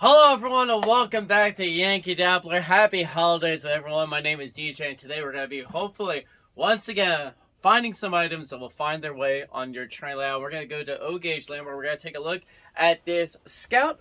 Hello everyone and welcome back to Yankee Dabbler. Happy holidays everyone. My name is DJ and today we're going to be hopefully once again finding some items that will find their way on your train layout. We're going to go to O-Gauge Land where we're going to take a look at this Scout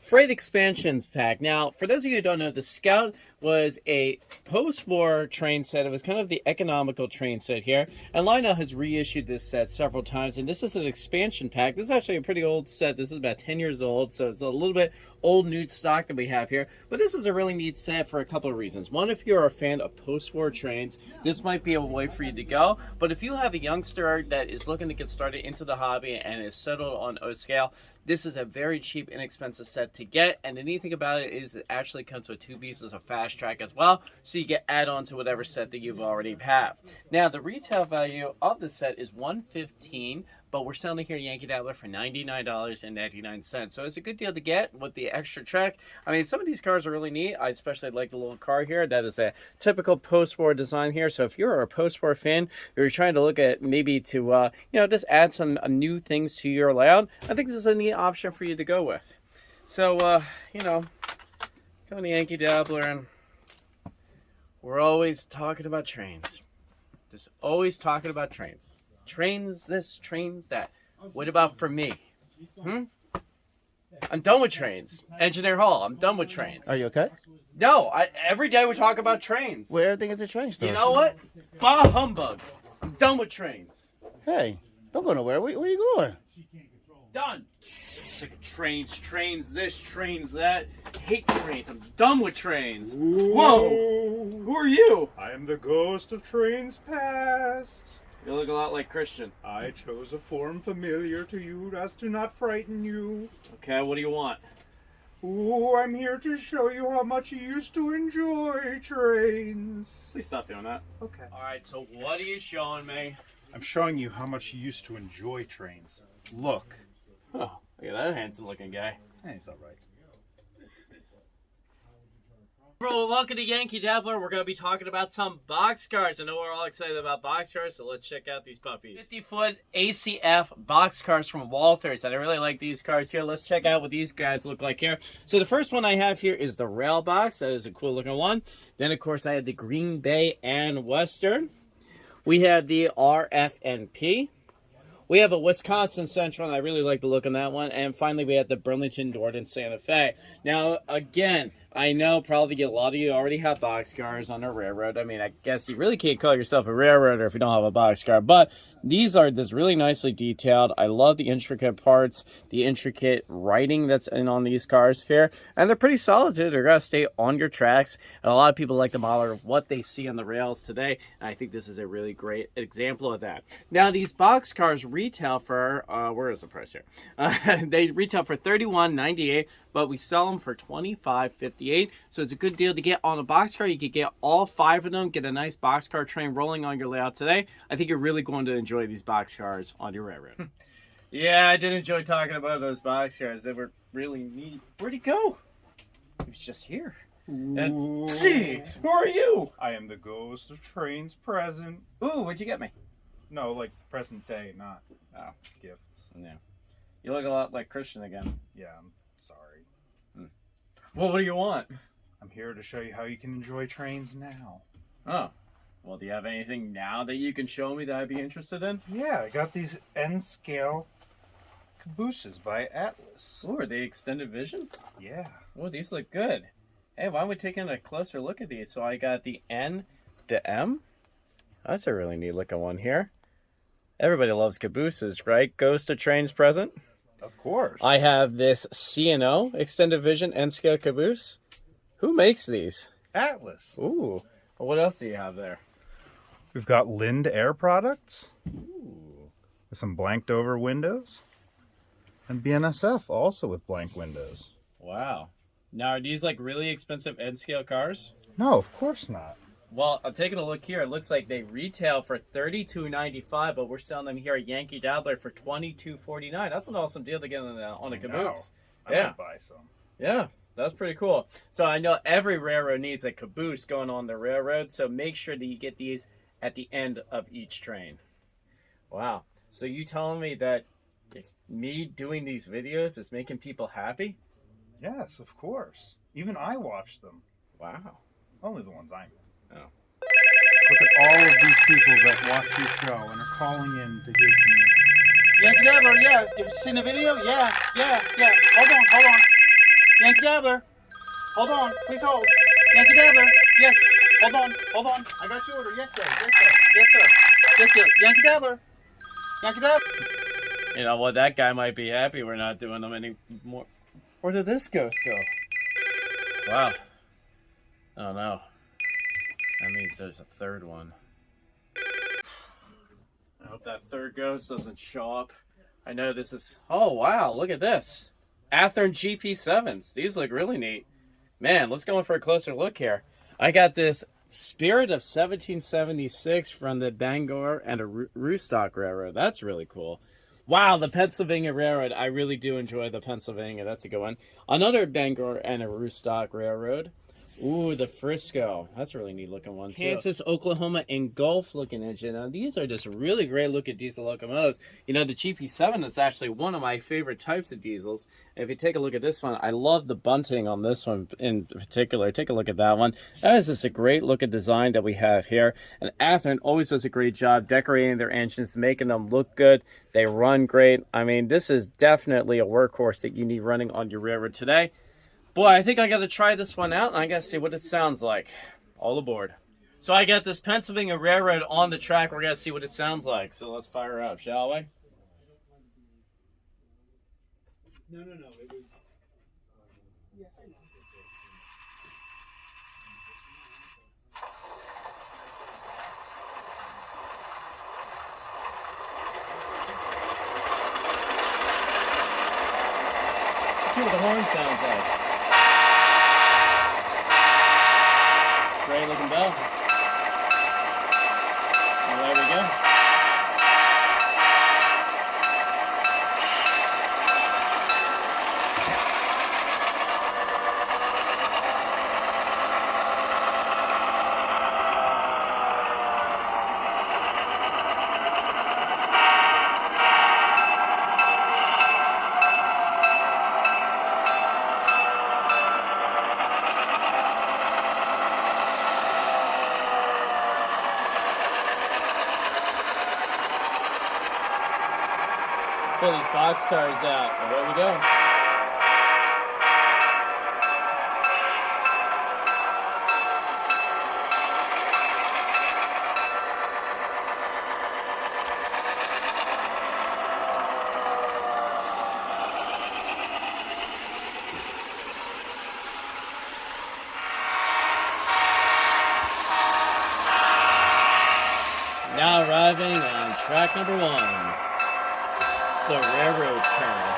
Freight Expansions pack. Now, for those of you who don't know, the Scout was a post-war train set. It was kind of the economical train set here. And Lionel has reissued this set several times. And this is an expansion pack. This is actually a pretty old set. This is about 10 years old. So it's a little bit old new stock that we have here. But this is a really neat set for a couple of reasons. One, if you're a fan of post-war trains, this might be a way for you to go. But if you have a youngster that is looking to get started into the hobby and is settled on O scale, this is a very cheap, inexpensive set to get. And the neat thing about it is it actually comes with two pieces of track as well. So you get add on to whatever set that you've already have. Now, the retail value of the set is 115 but we're selling here Yankee Dabbler for $99.99. So it's a good deal to get with the extra track. I mean, some of these cars are really neat. I especially like the little car here. That is a typical post-war design here. So if you're a post-war fan, you're trying to look at maybe to, uh, you know, just add some uh, new things to your layout, I think this is a neat option for you to go with. So, uh, you know, coming to Yankee Dabbler and we're always talking about trains. Just always talking about trains. Trains this, trains that. What about for me? Hmm? I'm done with trains. Engineer Hall, I'm done with trains. Are you okay? No, I, every day we talk about trains. Well, everything is a train store. You know what? Bah humbug. I'm done with trains. Hey, don't go nowhere. Where, where are you going? Done. Sick of trains, trains this, trains that. Hate trains. I'm done with trains. Whoa! Who are you? I am the ghost of trains past. You look a lot like Christian. I chose a form familiar to you as to not frighten you. Okay, what do you want? Ooh, I'm here to show you how much you used to enjoy trains. Please stop doing that. Okay. Alright, so what are you showing me? I'm showing you how much you used to enjoy trains. Look. Oh, look at that handsome looking guy. Hey, he's alright. Bro, welcome to Yankee Dabbler. We're going to be talking about some boxcars. I know we're all excited about boxcars, so let's check out these puppies. 50 foot ACF boxcars from Walthers. And I really like these cars here. Let's check out what these guys look like here. So the first one I have here is the Rail Box. That is a cool looking one. Then, of course, I have the Green Bay and Western. We have the RFNP. We have a Wisconsin Central, and I really like the look on that one. And finally, we have the Burlington Northern Santa Fe. Now, again, I know probably a lot of you already have boxcars on a railroad. I mean, I guess you really can't call yourself a railroader if you don't have a boxcar, but these are just really nicely detailed. I love the intricate parts, the intricate writing that's in on these cars here, and they're pretty solid too. They're gonna stay on your tracks. And a lot of people like to model what they see on the rails today, and I think this is a really great example of that. Now, these boxcars retail for, uh, where is the price here? Uh, they retail for $31.98, but we sell them for $25.58. So it's a good deal to get on a boxcar. You could get all five of them, get a nice boxcar train rolling on your layout today. I think you're really going to enjoy these boxcars on your railroad. yeah, I did enjoy talking about those boxcars. They were really neat. Where'd he go? He was just here. And, jeez, who are you? I am the ghost of trains present. Ooh, what'd you get me? No, like present day, not uh, gifts. Yeah. You look a lot like Christian again. Yeah, I'm sorry. Well, what do you want? I'm here to show you how you can enjoy trains now. Oh. Well, do you have anything now that you can show me that I'd be interested in? Yeah, I got these N scale cabooses by Atlas. Ooh, are they extended vision? Yeah. Oh, these look good. Hey, why don't we take a closer look at these? So I got the N to M. That's a really neat looking one here. Everybody loves cabooses, right? Ghost of Trains present. Of course. I have this C&O extended vision N scale caboose. Who makes these? Atlas. Ooh. Well, what else do you have there? We've got Linde Air products. With some blanked over windows. And BNSF also with blank windows. Wow. Now, are these like really expensive N scale cars? No, of course not. Well, I'm taking a look here. It looks like they retail for $32.95, but we're selling them here at Yankee Dabbler for $22.49. That's an awesome deal to get on a, on a caboose. I Yeah. buy some. Yeah, that's pretty cool. So I know every railroad needs a caboose going on the railroad, so make sure that you get these at the end of each train. Wow. So you telling me that if me doing these videos is making people happy? Yes, of course. Even I watch them. Wow. Only the ones I know. Oh. Look at all of these people that watch your show and are calling in to hear from you. Yankee Dabbler, yeah. Have you seen the video? Yeah, yeah, yeah. Hold on, hold on. Yankee Dabbler. Hold on, please hold. Yankee Dabbler. Yes. Hold on, hold on. I got your order. Yes, sir. Yes, sir. Yes, sir. Yes, sir. Yankee Dabbler. Yankee Dabbler. You know what? That guy might be happy we're not doing them anymore. Where did this ghost go? Wow. Oh no. That means there's a third one. I hope that third ghost doesn't show up. I know this is. Oh wow! Look at this. Athearn GP7s. These look really neat. Man, let's go in for a closer look here. I got this Spirit of 1776 from the Bangor and Aroostook Railroad. That's really cool. Wow, the Pennsylvania Railroad. I really do enjoy the Pennsylvania. That's a good one. Another Bangor and Aroostook Railroad. Ooh, the Frisco. That's a really neat looking one. Too. Kansas, Oklahoma, and Gulf looking engine. Now, these are just really great looking diesel locomotives. You know, the GP7 is actually one of my favorite types of diesels. If you take a look at this one, I love the bunting on this one in particular. Take a look at that one. That is just a great looking design that we have here. And Athearn always does a great job decorating their engines, making them look good. They run great. I mean, this is definitely a workhorse that you need running on your railroad today. Boy, I think I got to try this one out and I got to see what it sounds like. All aboard. So I got this Pennsylvania Railroad on the track. We're going to see what it sounds like. So let's fire up, shall we? No, no, no. It was. Let's see what the horn sounds like. Great looking bell. And there we go. Let's out. Away we go. Now arriving on track number one, the railroad car.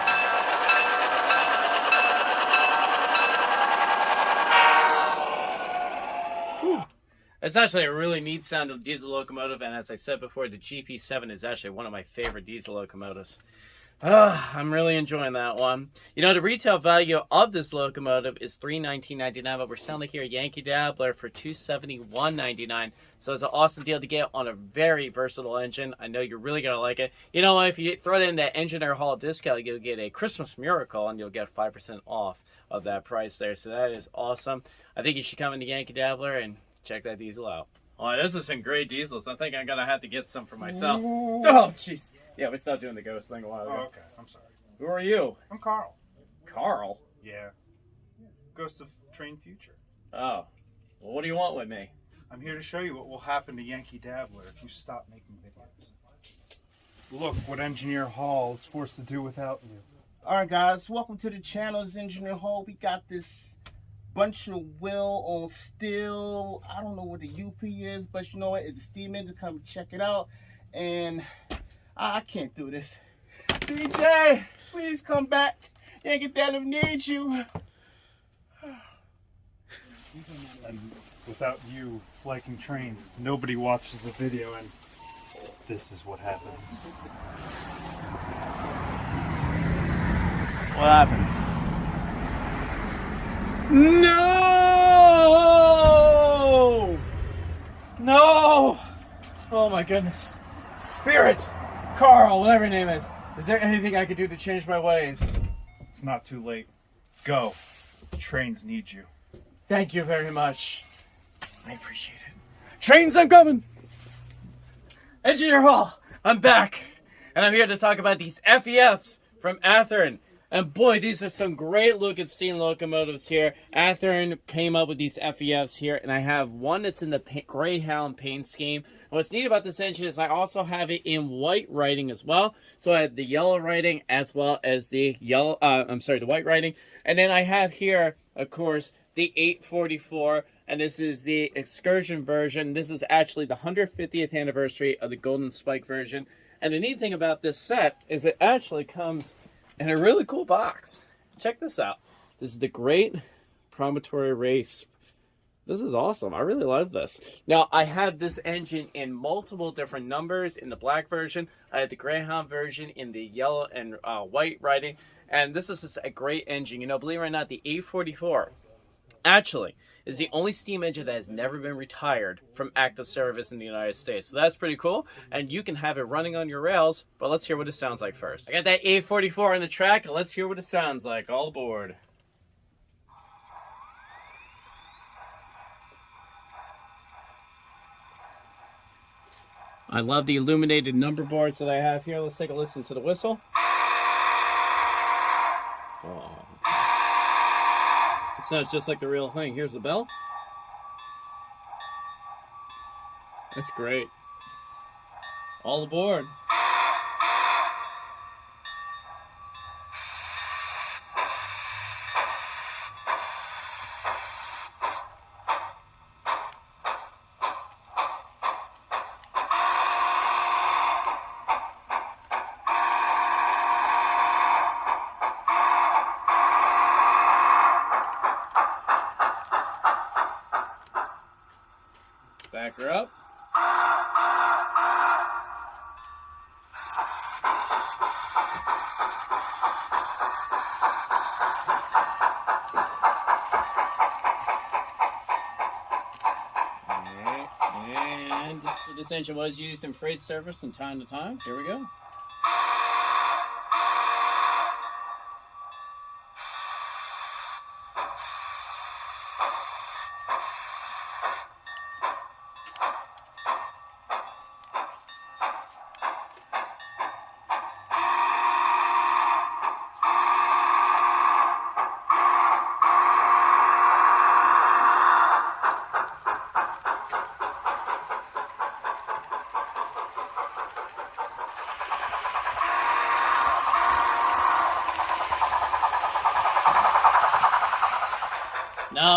It's actually a really neat sound of diesel locomotive, and as I said before, the GP7 is actually one of my favorite diesel locomotives. Ah, I'm really enjoying that one. You know, the retail value of this locomotive is $319.99, but we're selling it here at Yankee Dabbler for $271.99. So it's an awesome deal to get on a very versatile engine. I know you're really going to like it. You know, if you throw in that Engineer Hall discount, you'll get a Christmas miracle and you'll get 5% off of that price there. So that is awesome. I think you should come into Yankee Dabbler and check that diesel out. Oh, this is some great diesels. I think I'm going to have to get some for myself. Oh, jeez. Yeah, we stopped doing the ghost thing a while ago. Oh, okay. I'm sorry. Who are you? I'm Carl. Carl. Yeah. Ghost of Train Future. Oh. Well, what do you want with me? I'm here to show you what will happen to Yankee Dabbler if you stop making videos. Look what Engineer Hall is forced to do without you. All right, guys. Welcome to the channel. It's Engineer Hall. We got this bunch of will on steel. I don't know what the UP is, but you know what? It's the steam engine. Come check it out. And I, I can't do this. DJ, please come back. Yankee Dabbler needs you. And without you liking trains, nobody watches the video, and this is what happens. What happens? No! No! Oh my goodness. Spirit! Carl, whatever your name is. Is there anything I could do to change my ways? It's not too late. Go. trains need you. Thank you very much. I appreciate it. Trains, I'm coming! Engineer Hall, I'm back. And I'm here to talk about these FEFs from Athearn. And boy, these are some great looking steam locomotives here. Athearn came up with these FEFs here, and I have one that's in the Greyhound paint scheme. What's neat about this engine is I also have it in white writing as well. So I have the yellow writing as well as the yellow, uh, I'm sorry, the white writing. And then I have here, of course, the 844 and this is the excursion version this is actually the 150th anniversary of the golden spike version and the neat thing about this set is it actually comes in a really cool box check this out this is the great promontory race this is awesome i really love this now i have this engine in multiple different numbers in the black version i have the greyhound version in the yellow and uh, white writing and this is a great engine you know believe it or not the 844 actually is the only steam engine that has never been retired from active service in the United States. So that's pretty cool. And you can have it running on your rails, but let's hear what it sounds like first. I got that 844 on the track, and let's hear what it sounds like. All aboard. I love the illuminated number boards that I have here. Let's take a listen to the whistle. Oh. It sounds just like the real thing. Here's the bell. That's great. All aboard. Back her up. And this engine was used in freight service from time to time. Here we go.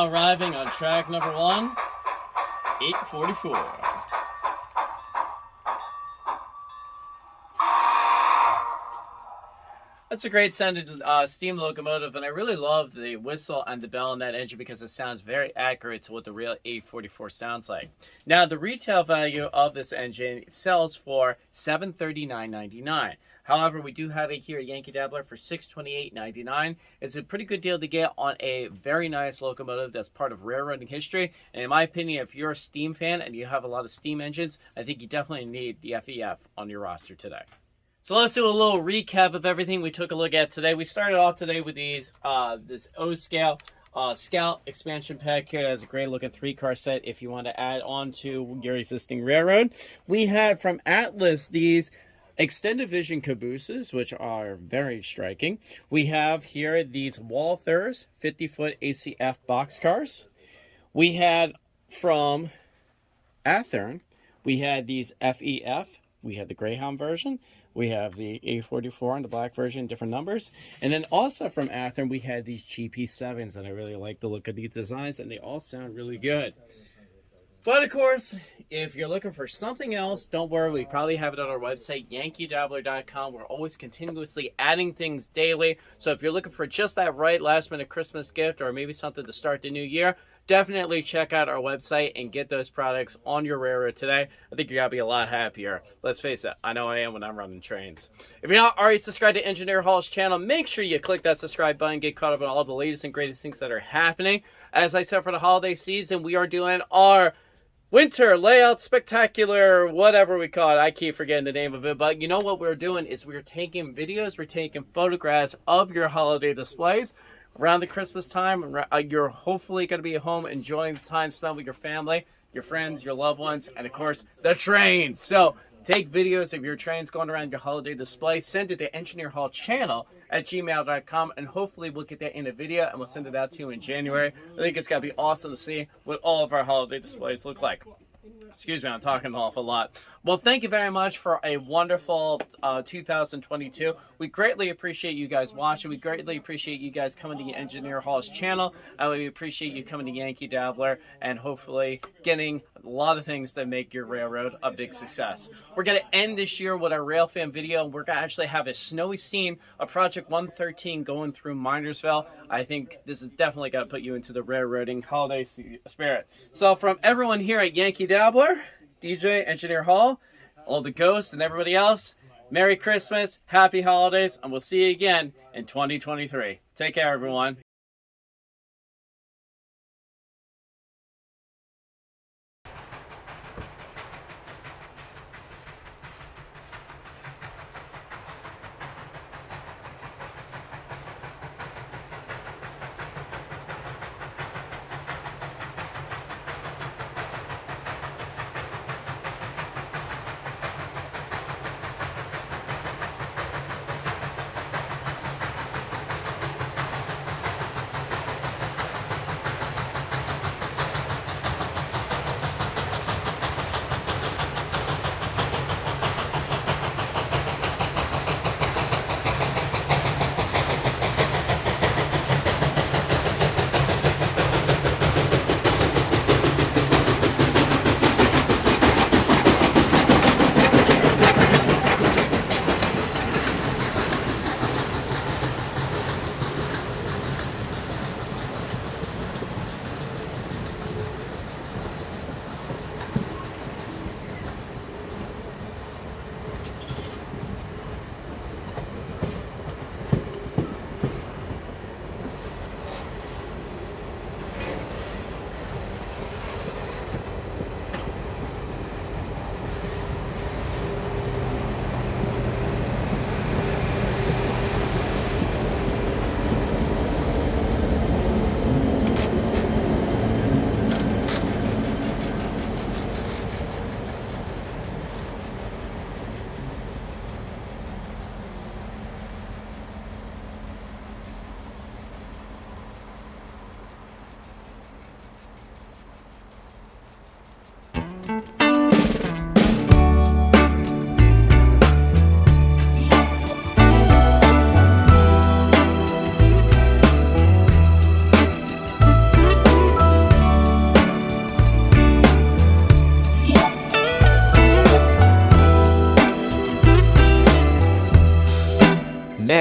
Arriving on track number one, 844. That's a great sounding uh, steam locomotive, and I really love the whistle and the bell on that engine because it sounds very accurate to what the real 844 sounds like. Now, the retail value of this engine sells for $739.99. However, we do have it here at Yankee Dabbler for $628.99. It's a pretty good deal to get on a very nice locomotive that's part of railroading history. And in my opinion, if you're a steam fan and you have a lot of steam engines, I think you definitely need the FEF on your roster today. So let's do a little recap of everything we took a look at today. We started off today with these, uh, this O scale uh, Scout expansion pack here. That's a great looking three car set if you want to add on to your existing railroad. We had from Atlas these extended vision cabooses, which are very striking. We have here these Walthers 50 foot ACF boxcars. We had from Athearn, we had these FEF. We had the Greyhound version. We have the 844 and the black version, different numbers. And then also from Athearn, we had these GP7s, and I really like the look of these designs, and they all sound really good. But of course, if you're looking for something else, don't worry. We probably have it on our website, yankeedabbler.com. We're always continuously adding things daily. So if you're looking for just that right last minute Christmas gift or maybe something to start the new year, definitely check out our website and get those products on your railroad today. I think you're going to be a lot happier. Let's face it, I know I am when I'm running trains. If you're not already subscribed to Engineer Hall's channel, make sure you click that subscribe button, get caught up on all the latest and greatest things that are happening. As I said for the holiday season, we are doing our winter layout spectacular whatever we call it i keep forgetting the name of it but you know what we're doing is we're taking videos we're taking photographs of your holiday displays around the Christmas time. Uh, you're hopefully going to be home enjoying the time spent with your family, your friends, your loved ones, and of course, the train. So take videos of your trains going around your holiday display, send it to Engineer Hall channel at gmail.com, and hopefully we'll get that in a video and we'll send it out to you in January. I think it's going to be awesome to see what all of our holiday displays look like. Excuse me, I'm talking an awful lot. Well, thank you very much for a wonderful uh, 2022. We greatly appreciate you guys watching. We greatly appreciate you guys coming to Engineer Hall's channel. And we appreciate you coming to Yankee Dabbler and hopefully getting a lot of things that make your railroad a big success. We're going to end this year with our rail fan video. We're going to actually have a snowy scene of Project 113 going through Minersville. I think this is definitely going to put you into the railroading holiday spirit. So from everyone here at Yankee Dabbler, DJ, Engineer Hall, all the ghosts and everybody else, Merry Christmas, Happy Holidays, and we'll see you again in 2023. Take care, everyone.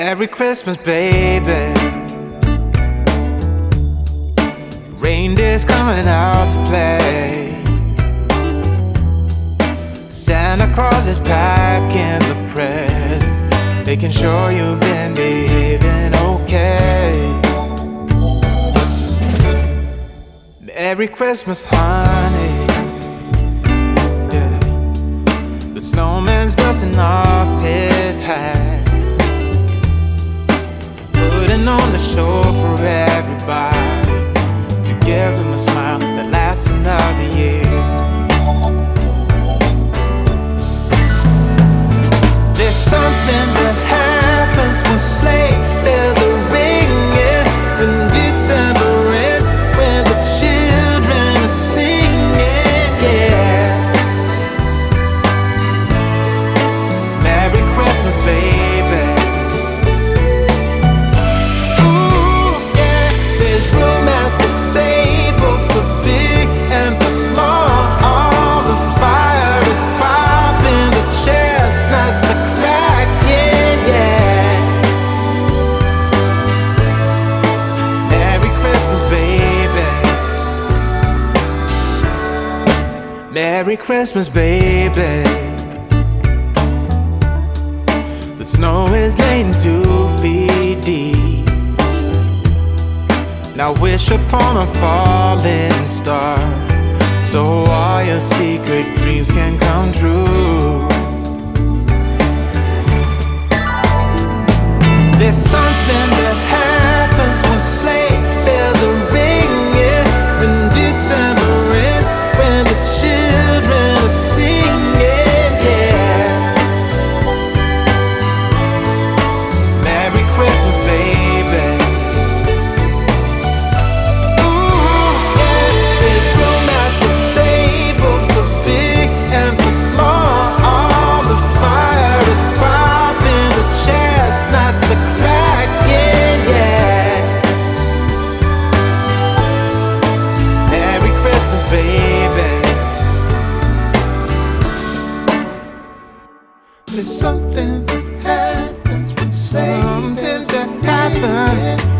Merry Christmas, baby. Reindeer's coming out to play. Santa Claus is packing the presents, making sure you've been behaving okay. Merry Christmas, honey. Yeah. The snowman's dusting off on the show for everybody to give them a smile that lasts another year. There's something that happens when sleigh Christmas, baby. The snow is laying two feet deep. Now wish upon a falling star So all your secret dreams can come true There's something it's something that happens when something that happens